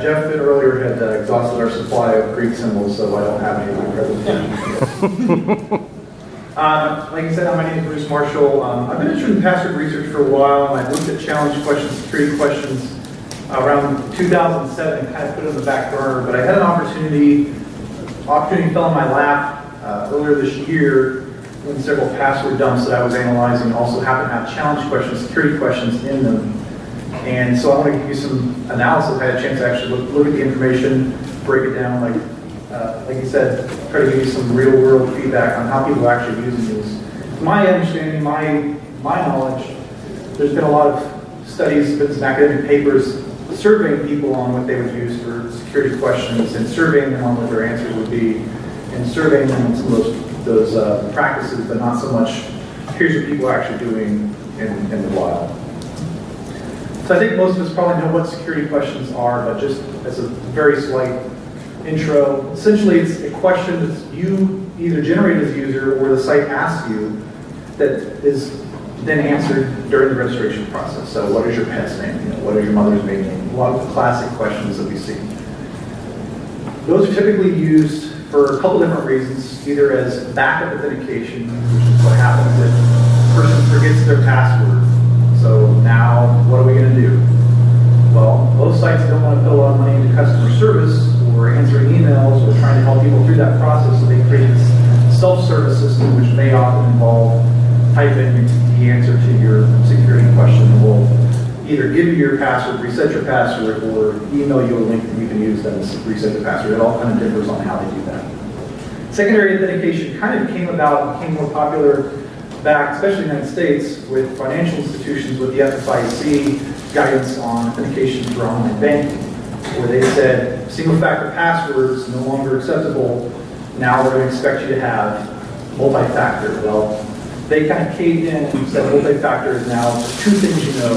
Yeah, Jeff earlier had uh, exhausted our supply of Greek symbols, so I don't have any in my presentation. Um, Like I said, my name is Bruce Marshall. Um, I've been interested in password research for a while, and I've looked at challenge questions, security questions around 2007, and kind of put it on the back burner, but I had an opportunity, opportunity fell in my lap uh, earlier this year when several password dumps that I was analyzing also happened to have challenge questions, security questions in them. And so I want to give you some analysis. I had a chance to actually look, look at the information, break it down, like, uh, like you said, try to give you some real world feedback on how people are actually using these. My understanding, my, my knowledge, there's been a lot of studies, been some academic papers surveying people on what they would use for security questions and surveying them on what their answers would be and surveying them on some of those, those uh, practices, but not so much, here's what people are actually doing in, in the wild. So I think most of us probably know what security questions are, but just as a very slight intro, essentially it's a question that you either generate as a user or the site asks you that is then answered during the registration process. So what is your pet's name? You know, what is your mother's maiden name? A lot of the classic questions that we see. Those are typically used for a couple different reasons, either as backup authentication, which is what happens if a person forgets their password. So now, what are we going to do? Well, most sites don't want to put a lot of money into customer service or answering emails or trying to help people through that process, so they create this self-service system, which may often involve type in the answer to your security question. We'll either give you your password, reset your password, or email you a link that you can use that is reset your password. It all kind of differs on how they do that. Secondary authentication kind of came about, became more popular back, especially in the United States, with financial institutions with the FFIEC guidance on authentication for online banking, where they said single-factor passwords no longer acceptable. Now we're going to expect you to have multi-factor. Well, they kind of caved in and said multi-factor is now two things you know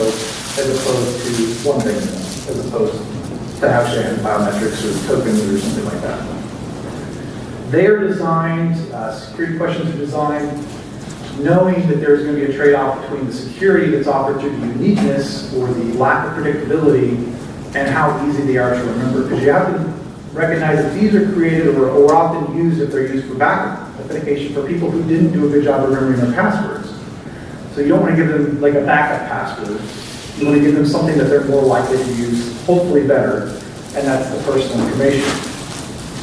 as opposed to one thing you know, as opposed to actually having biometrics or tokens or something like that. They are designed, uh, security questions are designed knowing that there's going to be a trade-off between the security that's offered through the uniqueness or the lack of predictability and how easy they are to remember. Because you have to recognize that these are created or, or often used if they're used for backup authentication for people who didn't do a good job of remembering their passwords. So you don't want to give them like a backup password. You want to give them something that they're more likely to use, hopefully better, and that's the personal information.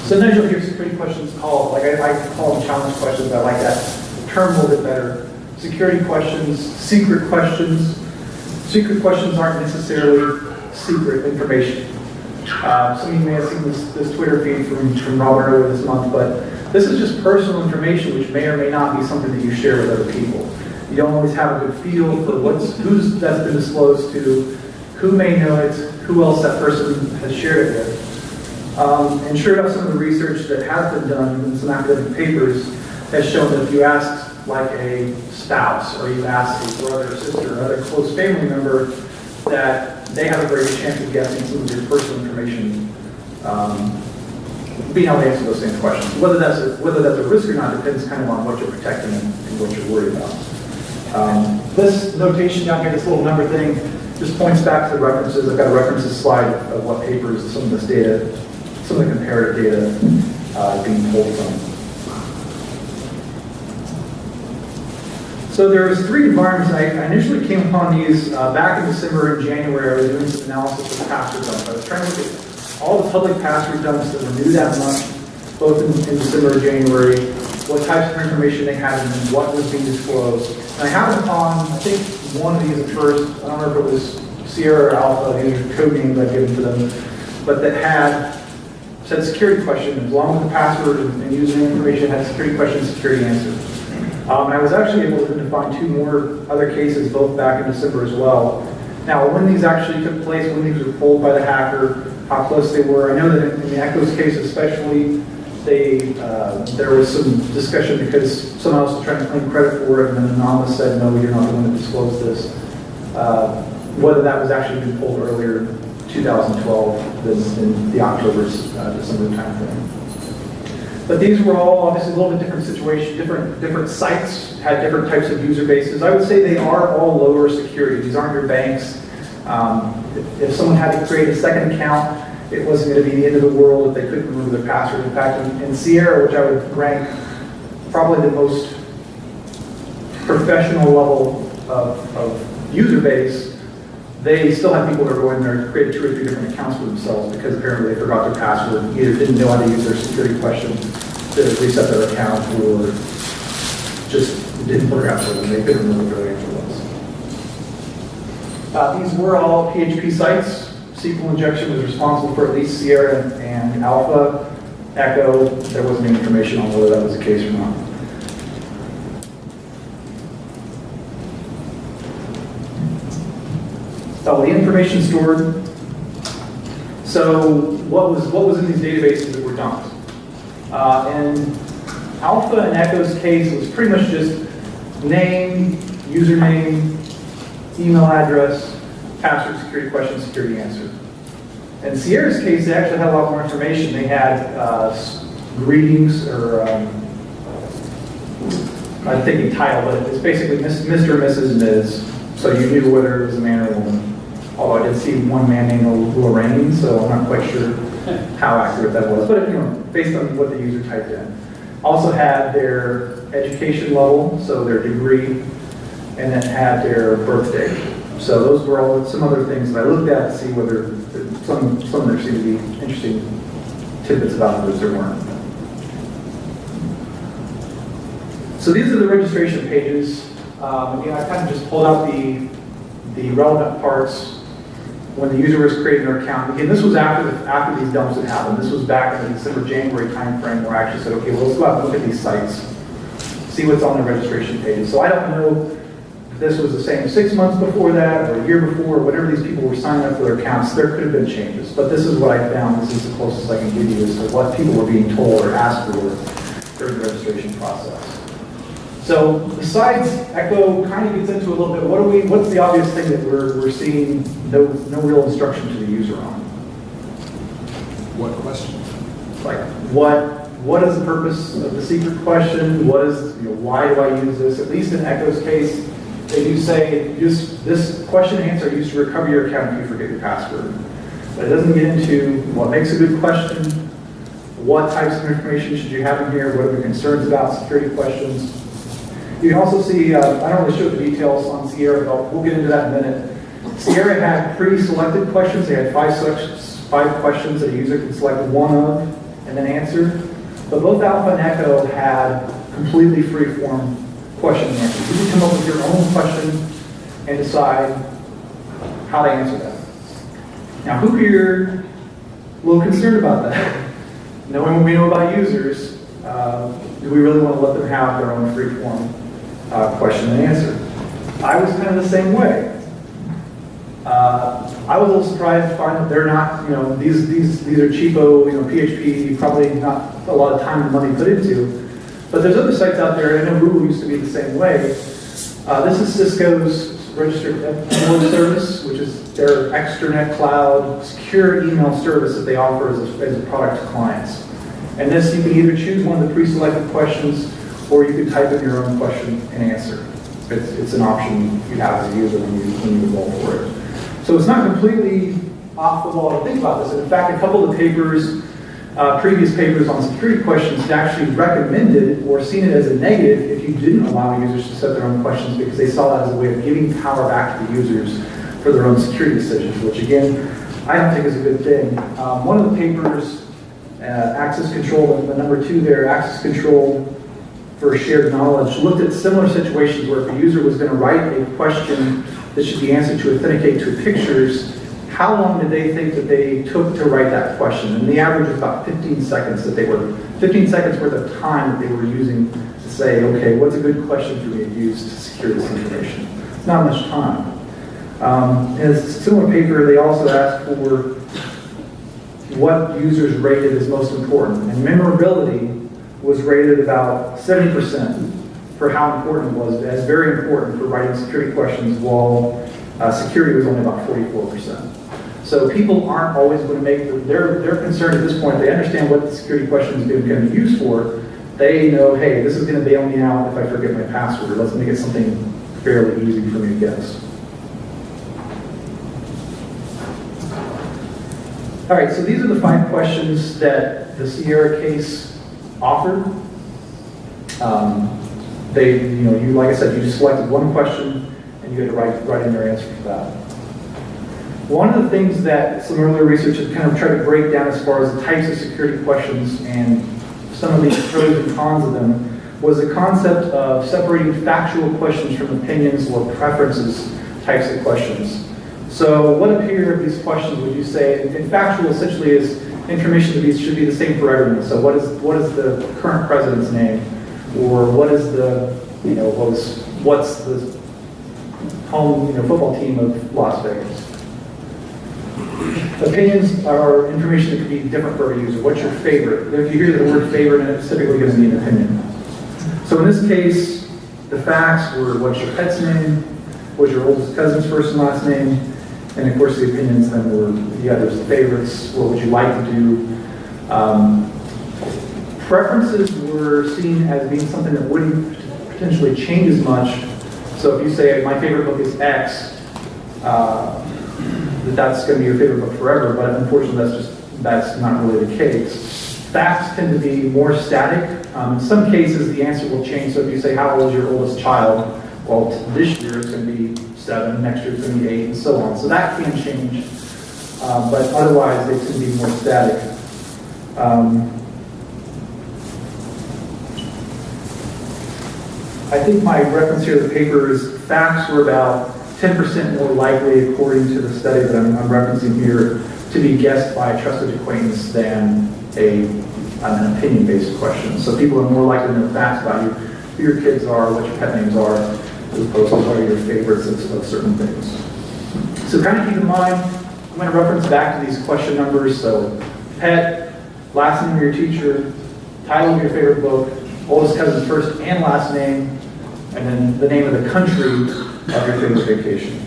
Sometimes you'll hear security questions called, like I, I call them challenge questions, I like that term a little bit better. Security questions, secret questions. Secret questions aren't necessarily secret information. Uh, some of you may have seen this, this Twitter feed from, from Robert earlier this month, but this is just personal information which may or may not be something that you share with other people. You don't always have a good feel for what's, who's that's been disclosed to, who may know it, who else that person has shared it with. Um, and sure enough, some of the research that has been done in some academic papers has shown that if you ask like a spouse or you ask a brother or sister or other close family member, that they have a greater chance of guessing some of your personal information, um, being able to answer those same questions. Whether that's a, whether that's a risk or not depends kind of on what you're protecting and, what you're worried about. Um, this notation down here, this little number thing, just points back to the references. I've got a references slide of what papers some of this data, some of the comparative data uh, being pulled from. So there was three environments. I, initially came upon these uh, back in December and January. I was doing some analysis of password dumps. I was trying to look at all the public password dumps that were new that month, both in, in December and January, what types of information they had and what was being disclosed. And I happened upon, I think, one of these at first. I don't know if it was Sierra or Alpha, these are code names I've given to them, but that had said security question, along with the password and, and using information, had security question, security answer. Um, I was actually able to find two more other cases, both back in December as well. Now, when these actually took place, when these were pulled by the hacker, how close they were, I know that in, the Echoes case especially, they, uh, there was some discussion because someone else was trying to claim credit for it, and then Anonymous said, no, you're not the one to disclose this. Uh, whether that was actually been pulled earlier, 2012, than in the October, uh, December timeframe. But these were all obviously a little bit different situation, different different sites had different types of user bases. I would say they are all lower security. These aren't your banks. Um, if, if, someone had to create a second account it wasn't going to be the end of the world if they couldn't remember their password. In fact, in- in Sierra, which I would rank probably the most professional level of, of user base, they still have people that are going there to create two or three different accounts for themselves because apparently they forgot their password, either didn't know how to use their security question to reset their account, or just didn't put their password and they couldn't remember their answer was. Uh, these were all PHP sites. SQL injection was responsible for at least Sierra and Alpha. Echo, there wasn't any information on whether that was the case or not. The information stored. So what was, what was in these databases that were dumped? Uh, Alpha and Echo's case, was pretty much just name, username, email address, password, security question, security answer. In Sierra's case, they actually had a lot more information. They had uh, greetings or um, I'm thinking title, but it's basically Mr. and Mrs. Ms. So you knew whether it was a man or a woman. Although I did see one man named Lorraine, so I'm not quite sure how accurate that was. But you know, based on what the user typed in. Also had their education level, so their degree, and then had their birthday. So those were all some other things that I looked at to see whether some some there seemed to be interesting tidbits about those there weren't. So these are the registration pages. Um, again, I kind of just pulled out the, the relevant parts when the user was creating their account. Again, this was after, the, after these dumps had happened. This was back in the December, January timeframe where I actually said, okay, well, let's go out and look at these sites, see what's on the registration pages. So I don't know if this was the same six months before that or a year before, or whatever these people were signing up for their accounts, there could have been changes. But this is what I found. This is the closest I can give you as to what people were being told or asked for during the registration process. So besides Echo kind of gets into a little bit, what do we, what's the obvious thing that we're, we're seeing no, no real instruction to the user on? What question? Like, what, what is the purpose of the secret question? What is, you know, why do I use this? At least in Echo's case, they do say, use, this question and answer used to recover your account if you forget your password. But it doesn't get into what makes a good question, what types of information should you have in here, what are the concerns about security questions. You can also see, uh, I don't really show the details on Sierra, but we'll get into that in a minute. Sierra had pre-selected questions. They had five five questions that a user could select one of and then answer. But both Alpha and Echo had completely free-form question and. You can come up with your own question and decide how to answer that. Now, who here a little concerned about that? Knowing what we know about users, uh, do we really want to let them have their own free-form uh, question and answer? I was kind of the same way. Uh, I was a little surprised to find that they're not, you know, these these these are cheapo, you know, PHP, probably not a lot of time and money put into. But there's other sites out there. I know Google used to be the same way. Uh, this is Cisco's registered MO service, which is their extranet cloud secure email service that they offer as a, as a product to clients. And this, you can either choose one of the pre-selected questions, or you could type in your own question and answer. It's, it's an option you have as a user when you, when you for it. So it's not completely off the wall to think about this. In fact, a couple of papers, uh, previous papers on security questions actually recommended or seen it as a negative if you didn't allow users to set their own questions because they saw that as a way of giving power back to the users for their own security decisions, which again, I don't think is a good thing. Um, one of the papers, uh, access control, the number two there, access control for shared knowledge, looked at similar situations where if a user was going to write a question that should be answered to authenticate to pictures, how long did they think that they took to write that question? And the average was about 15 seconds that they were, 15 seconds worth of time that they were using to say, okay, what's a good question for me to use to secure this information? Not much time. Um, in a similar paper, they also asked for what users rated as most important. And memorability was rated about 70% for how important it was, as very important for writing security questions, while uh, security was only about 44%. So people aren't always going to make, the, they're, they're concerned at this point, they understand what the security question is going to be used for. They know, hey, this is going to bail me out if I forget my password. Let's make it something fairly easy for me to guess. All right, so these are the five questions that the Sierra case offered. Um, They, you know, you, like I said, you selected one question and you had to write, write in your answer for that. One of the things that some earlier research has kind of tried to break down as far as the types of security questions and some of the pros and cons of them was the concept of separating factual questions from opinions or preferences types of questions. So what appear of these questions would you say, and factual essentially is information to be, should be the same for everyone. So what is, what is the current president's name? Or what is the, you know, what's, what's the home, you know, football team of Las Vegas? Opinions are information that could be different for every user. What's your favorite? If you hear the word favorite, it's typically going to be an opinion. So in this case, the facts were what's your pet's name, what's your oldest cousin's first and last name, and of course the opinions then were the others, the favorites, what would you like to do. Um, preferences were seen as being something that wouldn't potentially change as much. So if you say, my favorite book is X, uh, that that's going to be your favorite book forever, but unfortunately that's just, that's not really the case. Facts tend to be more static. Um, in some cases, the answer will change. So if you say, how old is your oldest child? Well, this year it's going to be seven, next year it's going to be eight, and so on. So that can change, uh, but otherwise tend to be more static. Um, I think my reference here to the paper is facts were about 10% more likely, according to the study that I'm, I'm referencing here, to be guessed by a trusted acquaintance than a, an opinion-based question. So people are more likely to know facts about you, who your kids are, what your pet names are, as opposed to what are your favorites of, certain things. So kind of keep in mind, I'm going to reference back to these question numbers. So pet, last name of your teacher, title of your favorite book, oldest cousin's first and last name, and then the name of the country of your favorite vacation.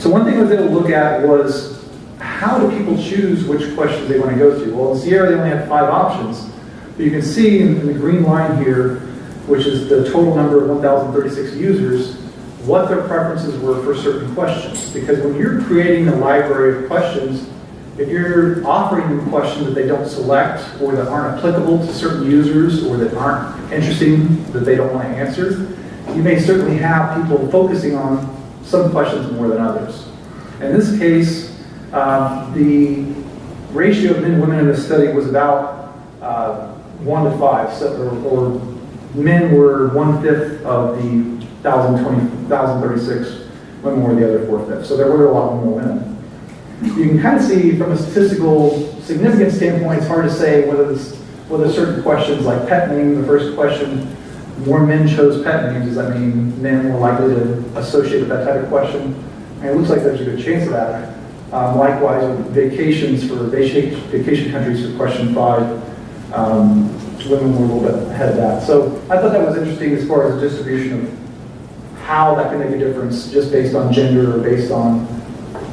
So one thing I was able to look at was how do people choose which questions they want to go to? Well, in Sierra, they only had five options. But you can see in the green line here, which is the total number of 1,036 users, what their preferences were for certain questions. Because when you're creating a library of questions, if you're offering them questions that they don't select or that aren't applicable to certain users or that aren't interesting, that they don't want to answer, you may certainly have people focusing on some questions more than others. In this case, um, the ratio of men and women in this study was about uh, one to five, so, or, or men were one-fifth of the 1,020 1,036, women were the other four-fifths. So there were a lot more women you can kind of see from a statistical significance standpoint, it's hard to say whether this, whether certain questions like pet name, the first question, more men chose pet names. Does that mean men were likely to associate with that type of question? It looks like there's a good chance of that. Um, likewise, vacations for vacation, vacation countries for question five, um, women were a little bit ahead of that. So I thought that was interesting as far as the distribution of how that can make a difference just based on gender or based on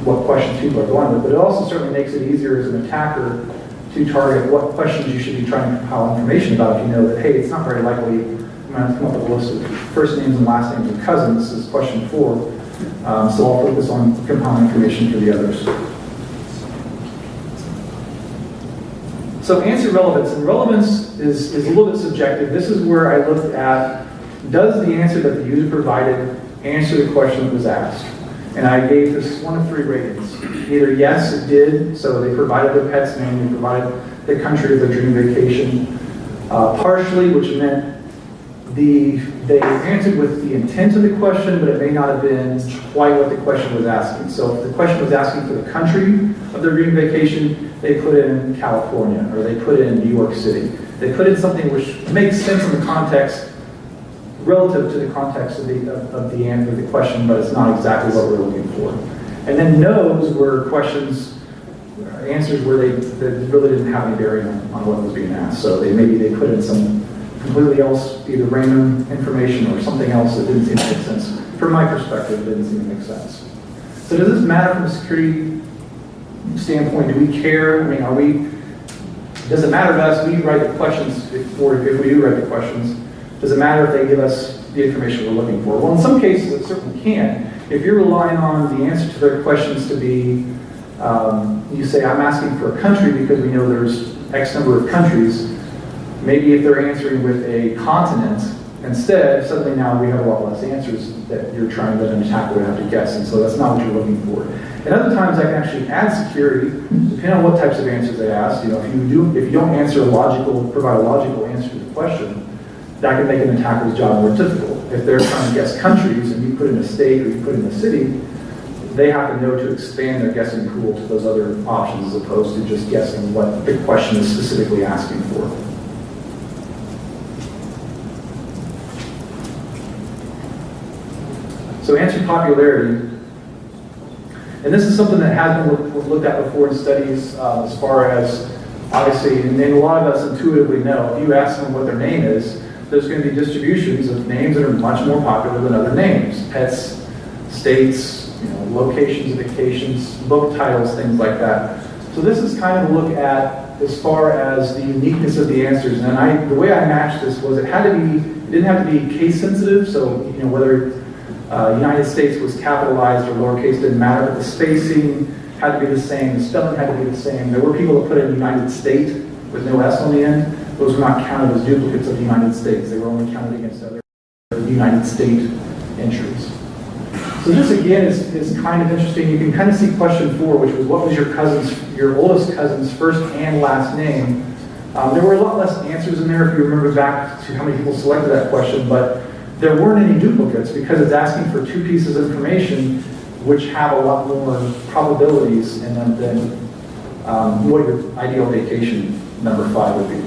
what questions people are going with, but it also certainly makes it easier as an attacker to target what questions you should be trying to compile information about if you know that, hey, it's not very likely I'm going to come up with a list of first names and last names of cousins. This is question four. Um, so I'll focus on compiling information for the others. So answer relevance. And relevance is, is a little bit subjective. This is where I looked at, does the answer that the user provided answer the question that was asked? And I gave this one of three ratings. Either yes, it did, so they provided their pet's name, they provided the country of their dream vacation. Uh, partially, which meant the, they answered with the intent of the question, but it may not have been quite what the question was asking. So if the question was asking for the country of their dream vacation, they put in California, or they put in New York City. They put in something which makes sense in the context relative to the context of the, of, of the answer, the question, but it's not exactly what we're looking for. And then no's were questions, answers where they, that really didn't have any bearing on, on what was being asked. So they maybe they put in some completely else, either random information or something else that didn't seem to make sense. From my perspective, it didn't seem to make sense. So does this matter from a security standpoint? Do we care? I mean, are we, does it matter to us? We write the questions, if, or if we do write the questions, does it matter if they give us the information we're looking for? Well, in some cases, it certainly can. If you're relying on the answer to their questions to be um, you say, I'm asking for a country because we know there's X number of countries. Maybe if they're answering with a continent, instead, suddenly now we have a lot less answers that you're trying to then tackle and have to guess, and so that's not what you're looking for. And other times I can actually add security, depending on what types of answers they ask. You know, if you do, if you don't answer a logical, provide a logical answer to the question, that can make an attacker's job more difficult. If they're trying to guess countries and you put in a state or you put in a city, they have to know to expand their guessing pool to those other options as opposed to just guessing what the question is specifically asking for. So answer popularity. And this is something that has been look- looked at before in studies uh, as far as, obviously, and a lot of us intuitively know, if you ask them what their name is, there's going to be distributions of names that are much more popular than other names. Pets, states, you know, locations, vacations, book titles, things like that. So this is kind of a look at as far as the uniqueness of the answers. And I, the way I matched this was it had to be, it didn't have to be case sensitive. So, you know, whether uh, United States was capitalized or lowercase didn't matter, but the spacing had to be the same, the spelling had to be the same. There were people that put in United State with no S on the end. Those were not counted as duplicates of the United States. They were only counted against other United State entries. So this again is, is kind of interesting. You can kind of see question four, which was what was your cousin's, your oldest cousin's first and last name? Um, there were a lot less answers in there if you remember back to how many people selected that question, but there weren't any duplicates because it's asking for two pieces of information which have a lot more probabilities in them than um, what your ideal vacation number five would be.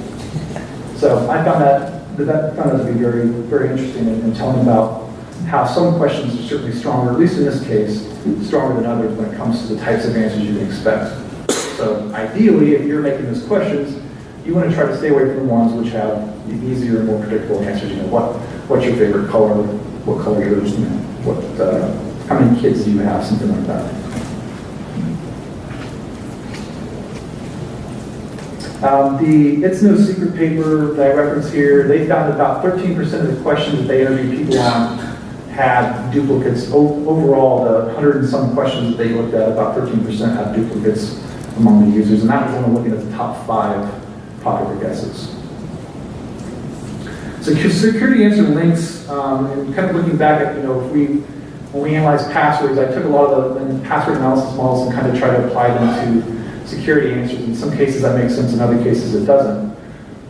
So I found that, that found that to be very, very interesting in, in telling about how some questions are certainly stronger, at least in this case, stronger than others when it comes to the types of answers you can expect. So ideally, if you're making those questions, you want to try to stay away from the ones which have the easier and more predictable answers. You know, what, what's your favorite color? What color yours? You know, what, uh, how many kids do you have? Something like that. Um, the It's No Secret paper that I reference here, they found about 13% of the questions that they interviewed people on had duplicates. O- Overall, the 100 and some questions that they looked at, about 13% had duplicates among the users, and that was only looking at the top five popular guesses. So cu- security answer links, um, and kind of looking back at, you know, if we, when we analyze passwords, I took a lot of the password analysis models and kind of tried to apply them to security answers. In some cases that makes sense, in other cases it doesn't.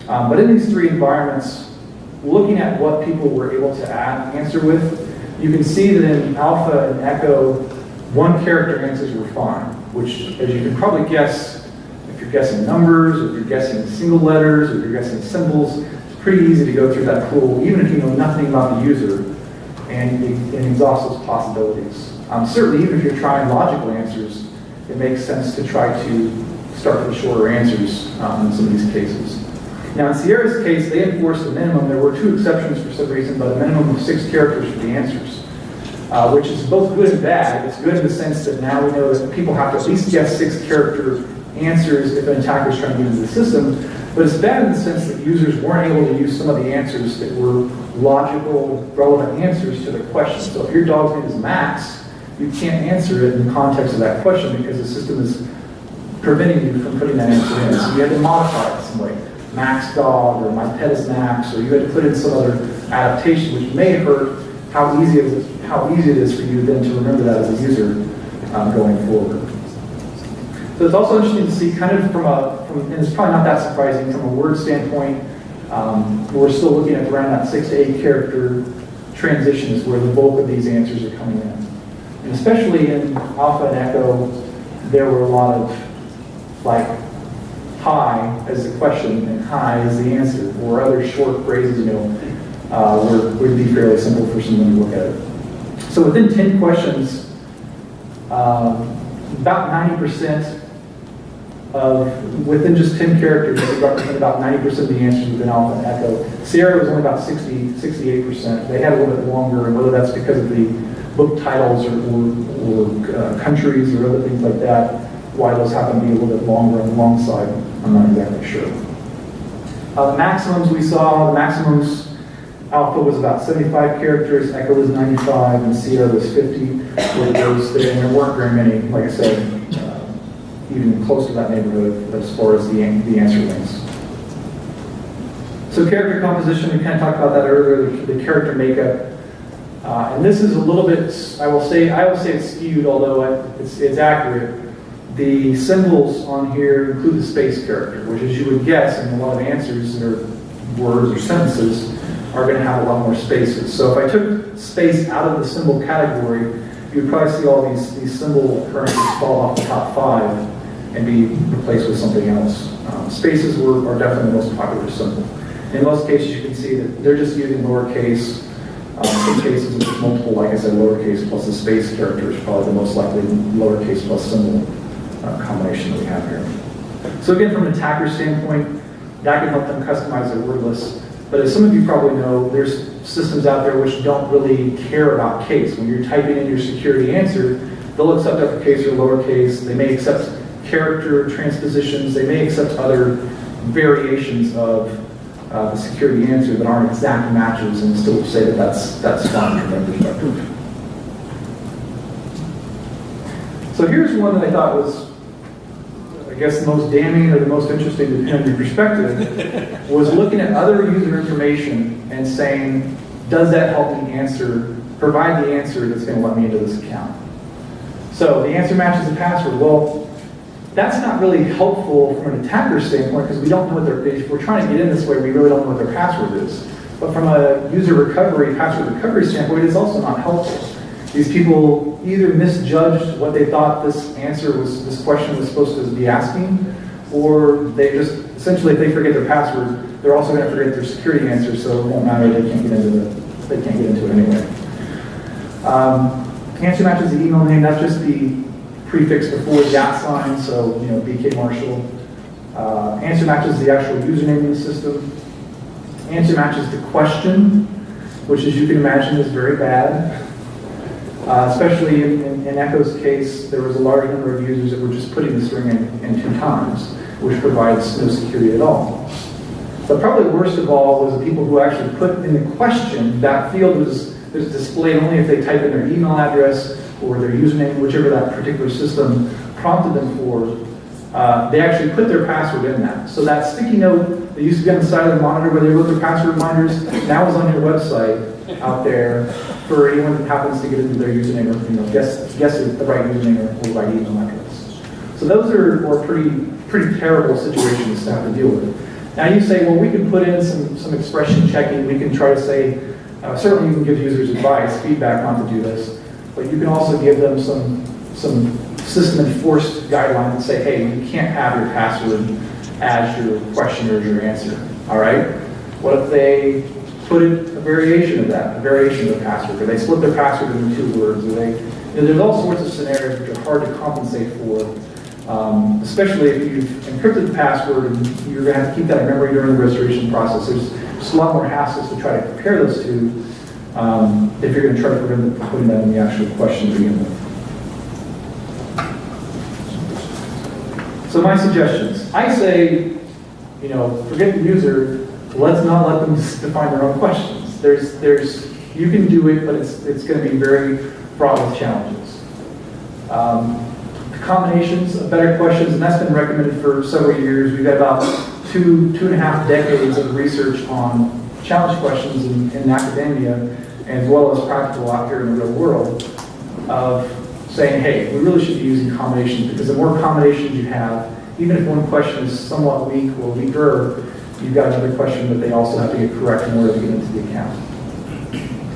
Um, but in these three environments, looking at what people were able to add, answer with, you can see that in alpha and echo, one character answers were fine, which as you can probably guess, if you're guessing numbers, or if you're guessing single letters, or if you're guessing symbols, pretty easy to go through that pool, even if you know nothing about the user, and, exhaust those possibilities. Um, certainly, even if you're trying logical answers, it makes sense to try to start with shorter answers um, in some of these cases. Now, in Sierra's case, they enforced a minimum. There were two exceptions for some reason, but a minimum of six characters for the answers, uh, which is both good and bad. It's good in the sense that now we know that people have to at least guess six character answers if an attacker is trying to get into the system. But it's bad in the sense that users weren't able to use some of the answers that were logical, relevant answers to the question. So if your dog's name is Max, you can't answer it in the context of that question because the system is preventing you from putting that answer in. So you had to modify it some way. Max dog, or my pet is Max, or you had to put in some other adaptation which may hurt how easy it is, how easy it is for you then to remember that as a user um, going forward. So it's also interesting to see kind of from a, and it's probably not that surprising from a word standpoint, um, we're still looking at around that six to eight character transition is where the bulk of these answers are coming in. And especially in Alpha and Echo, there were a lot of like hi as the question and hi as the answer, or other short phrases, you know, uh, would, would be fairly simple for someone to look at it. So within 10 questions, um, about 90% of, within just 10 characters, they represent about 90% of the answers within Alpha and Echo. Sierra was only about 60, 68%. They had a little bit longer, and whether that's because of the book titles or, or, or uh, countries or other things like that, why those happen to be a little bit longer on the long side, I'm not exactly sure. Uh, the maximums we saw, the maximums, Alpha was about 75 characters, Echo was 95, and Sierra was 50. Were those there, and there weren't very many, like I said, even close to that neighborhood as far as the, the answer links. So character composition, we kind of talked about that earlier, the, the character makeup. Uh, and this is a little bit, I will say, I will say it's skewed, although it's, it's accurate. The symbols on here include the space character, which as you would guess in a lot of answers or words or sentences are going to have a lot more spaces. So if I took space out of the symbol category, you'd probably see all these, these symbol occurrences fall off the top five and be replaced with something else. Um, spaces were, are definitely the most popular symbol. In most cases, you can see that they're just using lowercase. Um, some cases, there's multiple, like I said, lowercase plus the space character is probably the most likely lowercase plus symbol uh, combination that we have here. So again, from an attacker standpoint, that can help them customize their word list. But as some of you probably know, there's systems out there which don't really care about case. When you're typing in your security answer, they'll accept uppercase or lowercase. They may accept character transpositions. They may accept other variations of uh, the security answer that aren't exact matches and still say that that's, that's fine from their perspective. So here's one that I thought was, I guess, the most damning or the most interesting, on your perspective, was looking at other user information and saying, does that help me answer, provide the answer that's going to let me into this account? So the answer matches the password. Well, that's not really helpful from an attacker standpoint because we don't know what their, if we're trying to get in this way, we really don't know what their password is. But from a user recovery, password recovery standpoint, it's also not helpful. These people either misjudged what they thought this answer was, this question was supposed to be asking, or they just, essentially if they forget their password, they're also going to forget their security answer, so it won't matter, they can't get into the, they can't get into it anyway. Um, answer matches the email name, that's just the prefix before the at sign, so, you know, BK Marshall. Uh, answer matches the actual username in the system. Answer matches the question, which as you can imagine is very bad. Uh, especially in, in, in Echo's case, there was a large number of users that were just putting the string in, in two times, which provides no security at all. But probably worst of all was the people who actually put in the question, that field was, was displayed only if they type in their email address or their username, whichever that particular system prompted them for. Uh, they actually put their password in that. So that sticky note that used to be on the side of the monitor where they wrote their password reminders, now is on your website out there for anyone that happens to get into their username or, you know, guess, guess the right username or, or right email address. So those are, are pretty, pretty terrible situations to have to deal with. Now you say, well, we can put in some, some expression checking. We can try to say, uh, certainly you can give users advice, feedback not to do this, but you can also give them some, some system enforced guidelines and say, hey, you can't have your password as your question or your answer, all right? What if they put in a variation of that, a variation of the password, or they split their password into two words, or they, you know, there's all sorts of scenarios which are hard to compensate for, um, especially if you've encrypted the password and you're going to have to keep that in memory during the restoration process. There's just a lot more hassles to try to compare those two um, if you're going to try to from putting that in the actual question to begin with. So my suggestions, I say, you know, forget the user, let's not let them define their own questions. There's, there's, you can do it, but it's, it's going to be very fraught with challenges. Um, combinations of better questions, and that's been recommended for several years. We've got about two, two and a half decades of research on challenge questions in, in academia, as well as practical out here in the real world, of saying, hey, we really should be using combinations, because the more combinations you have, even if one question is somewhat weak or weaker, you've got another question that they also have to get correct in order to get into the account.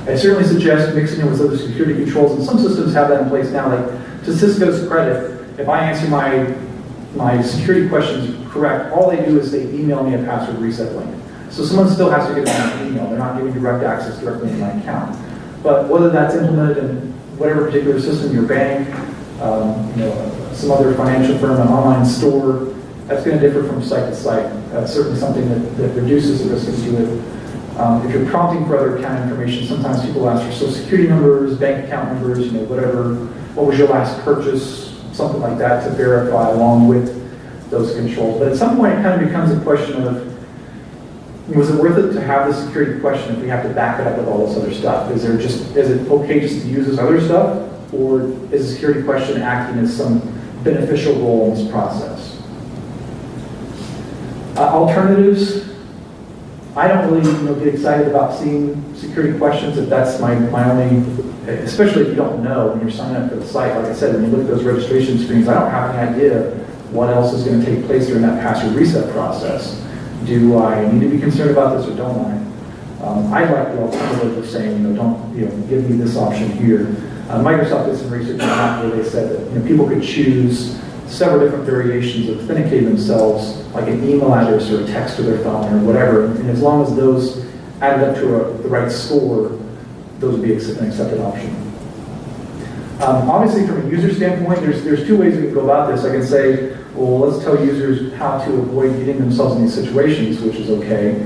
I certainly suggest mixing it with other security controls, and some systems have that in place now. Like to Cisco's credit, if I answer my my security questions correct, all they do is they email me a password reset link. So someone still has to get an email. They're not giving direct access directly to my account. But whether that's implemented in whatever particular system, your bank, um, you know, some other financial firm, an online store, that's going to differ from site to site. That's certainly something that, that reduces the risk of doing um, if you're prompting for other account information, sometimes people ask for social security numbers, bank account numbers, you know, whatever, what was your last purchase, something like that to verify along with those controls. But at some point, it kind of becomes a question of, was it worth it to have the security question if we have to back it up with all this other stuff? Is there just, is it okay just to use this other stuff? Or is the security question acting as some beneficial role in this process. Uh, Alternatives, I don't really, you know, get excited about seeing security questions if that's my, my only, especially if you don't know when you're signing up for the site. Like I said, when you look at those registration screens, I don't have any idea what else is going to take place during that password reset process. Do I need to be concerned about this or don't I? Um, I like the alternative of saying, you know, don't, you know, give me this option here. Uh, Microsoft did some research on that where they said that, you know, people could choose several different variations of authenticating themselves, like an email address or a text to their phone or whatever. And as long as those added up to a, the right score, those would be an accepted option. Um, obviously, from a user standpoint, there's, there's two ways we can go about this. I can say, well, let's tell users how to avoid getting themselves in these situations, which is okay.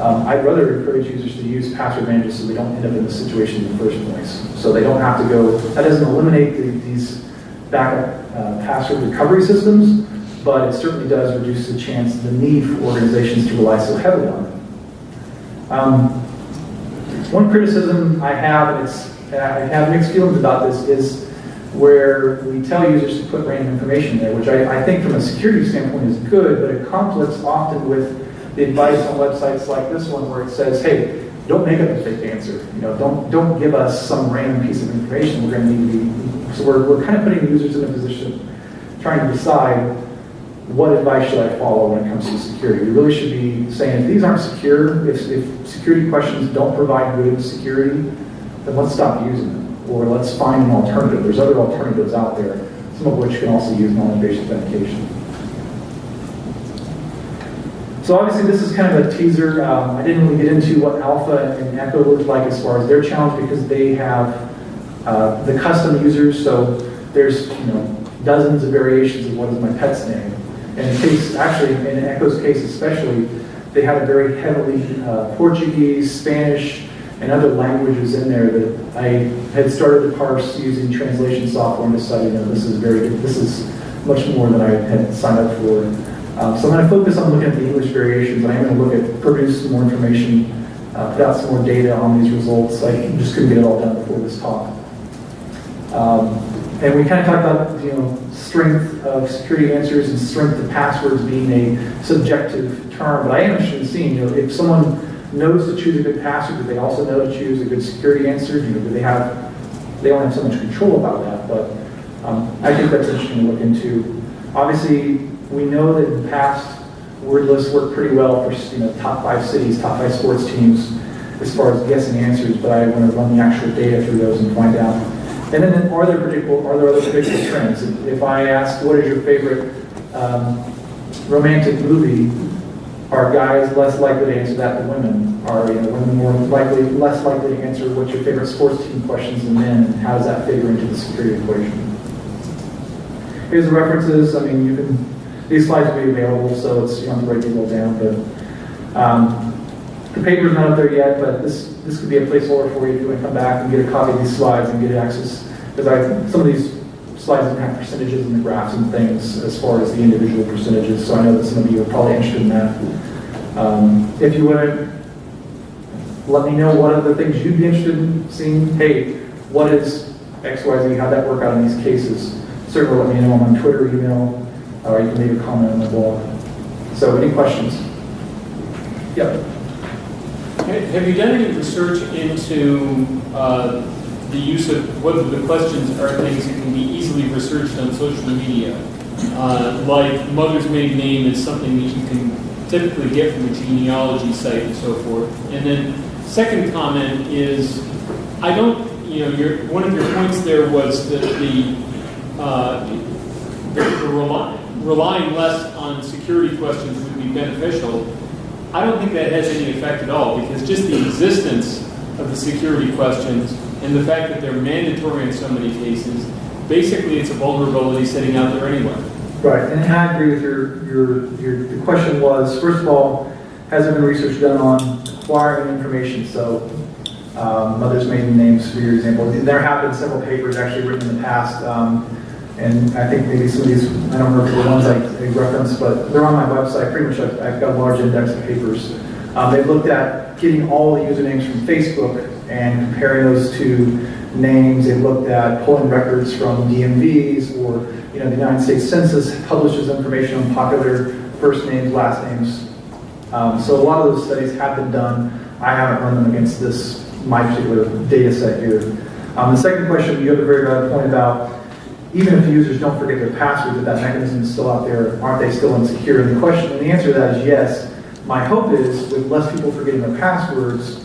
Um, I'd rather encourage users to use password managers so they don't end up in this situation in the first place. So they don't have to go, that doesn't eliminate the, these backup uh, password recovery systems, but it certainly does reduce the chance, the need for organizations to rely so heavily on them. Um, one criticism I have, and it's, I have mixed feelings about this, is where we tell users to put random information there, which I, I think from a security standpoint is good, but it conflicts often with the advice on websites like this one where it says, hey, don't make up a fake answer. You know, don't don't give us some random piece of information. We're going to need to be so we're, we're kind of putting users in a position trying to decide what advice should I follow when it comes to security. We really should be saying if these aren't secure, if, if security questions don't provide good security, then let's stop using them. Or let's find an alternative. There's other alternatives out there, some of which can also use knowledge-based authentication. So obviously this is kind of a teaser. Um, I didn't really get into what Alpha and Echo looked like as far as their challenge because they have uh, the custom users. So there's you know dozens of variations of what is my pet's name. And in case, actually in Echo's case especially, they had a very heavily uh, Portuguese, Spanish, and other languages in there that I had started to parse using translation software and decided, know, this is very. This is much more than I had signed up for. Um, so I'm going to focus on looking at the English variations. I am going to look at produce some more information, uh, put out some more data on these results. I just couldn't get it all done before this talk. Um, and we kind of talked about, you know, strength of security answers and strength of passwords being a subjective term. But I am interested in seeing, you know, if someone knows to choose a good password, do they also know to choose a good security answer? You know, do they have, they don't have so much control about that, but um, I think that's interesting to look into. Obviously, we know that in the past, word lists work pretty well for you know top five cities, top five sports teams, as far as guessing answers. But I want to run the actual data through those and find out. And then, are there predictable? Are there other predictable trends? If I ask, what is your favorite um, romantic movie? Are guys less likely to answer that than women? Are you know, women more likely, less likely to answer what's your favorite sports team questions than men? And how does that figure into the security equation? Here's the references. I mean, you can these slides will be available, so it's you don't have to all down. But um, the paper's not up there yet, but this this could be a placeholder for you to come back and get a copy of these slides and get access. Because I some of these slides don't have percentages and the graphs and things as far as the individual percentages. So I know that some of you are probably interested in that. Um, if you want to let me know what other things you'd be interested in seeing. Hey, what is X, Y, Z? How'd that work out in these cases? Certainly let me know. On Twitter, email, or you can leave a comment on the blog. So any questions? Yep. Have you done any research into uh, the use of whether the questions are things that can be easily researched on social media? Uh, like mother's maiden name is something that you can typically get from a genealogy site and so forth. And then second comment is, I don't, you know, your, one of your points there was that the, uh, the, rely, relying less on security questions would be beneficial. I don't think that has any effect at all because just the existence of the security questions and the fact that they're mandatory in so many cases, basically it's a vulnerability sitting out there anyway. Right, and I agree with your, your, your, the question was, first of all, has there been research done on acquiring information? So, um, mother's maiden names, for your example. There have been several papers actually written in the past, um, and I think maybe some of these, I don't remember the ones I, I referenced, but they're on my website. Pretty much, I've, I've got a large index of papers. Um, they've looked at getting all the usernames from Facebook and comparing those to names, they've looked at pulling records from DMVs, or, you know, the United States Census publishes information on popular first names, last names. Um, So a lot of those studies have been done. I haven't run them against this, my particular data set here. Um, The second question, you have a very valid point about, even if users don't forget their password, that that mechanism is still out there, aren't they still insecure? And the question, and the answer to that is yes. My hope is, with less people forgetting their passwords,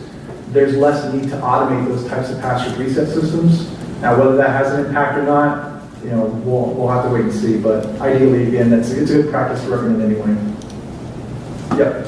there's less need to automate those types of password reset systems. Now, whether that has an impact or not, you know, we'll, we'll have to wait and see, but ideally, again, that's, it's a good practice to recommend anyway. Yep.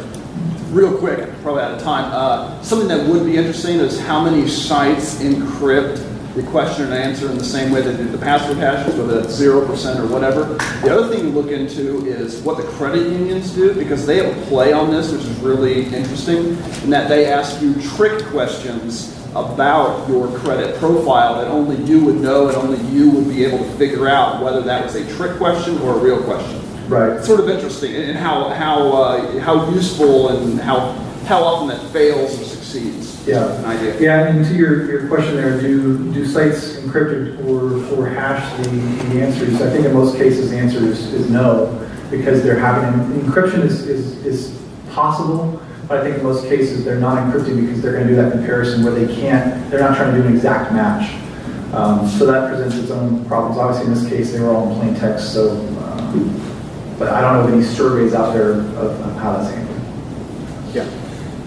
Real quick, probably out of time. Uh, something that would be interesting is how many sites encrypt the question and answer in the same way they do the password hashes, whether that's zero percent or whatever. The other thing to look into is what the credit unions do because they have a play on this, which is really interesting, in that they ask you trick questions about your credit profile that only you would know and only you would be able to figure out whether that was a trick question or a real question Right. it's sort of interesting and how how uh, how useful and how how often that fails or succeeds. Yeah. an idea. Yeah, and to your, your question there, do, do sites encrypt or, or hash the, the answers? I think in most cases, the answer is, is no, because they're having, encryption is, is, is possible, but I think in most cases, they're not encrypting because they're gonna do that comparison where they can't, they're not trying to do an exact match. Um, so that presents its own problems. Obviously, in this case, they were all in plain text, so, um, but I don't know of any surveys out there of, of how that's handled.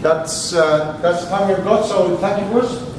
That's, uh, that's the time we've got, so thank you, Bruce.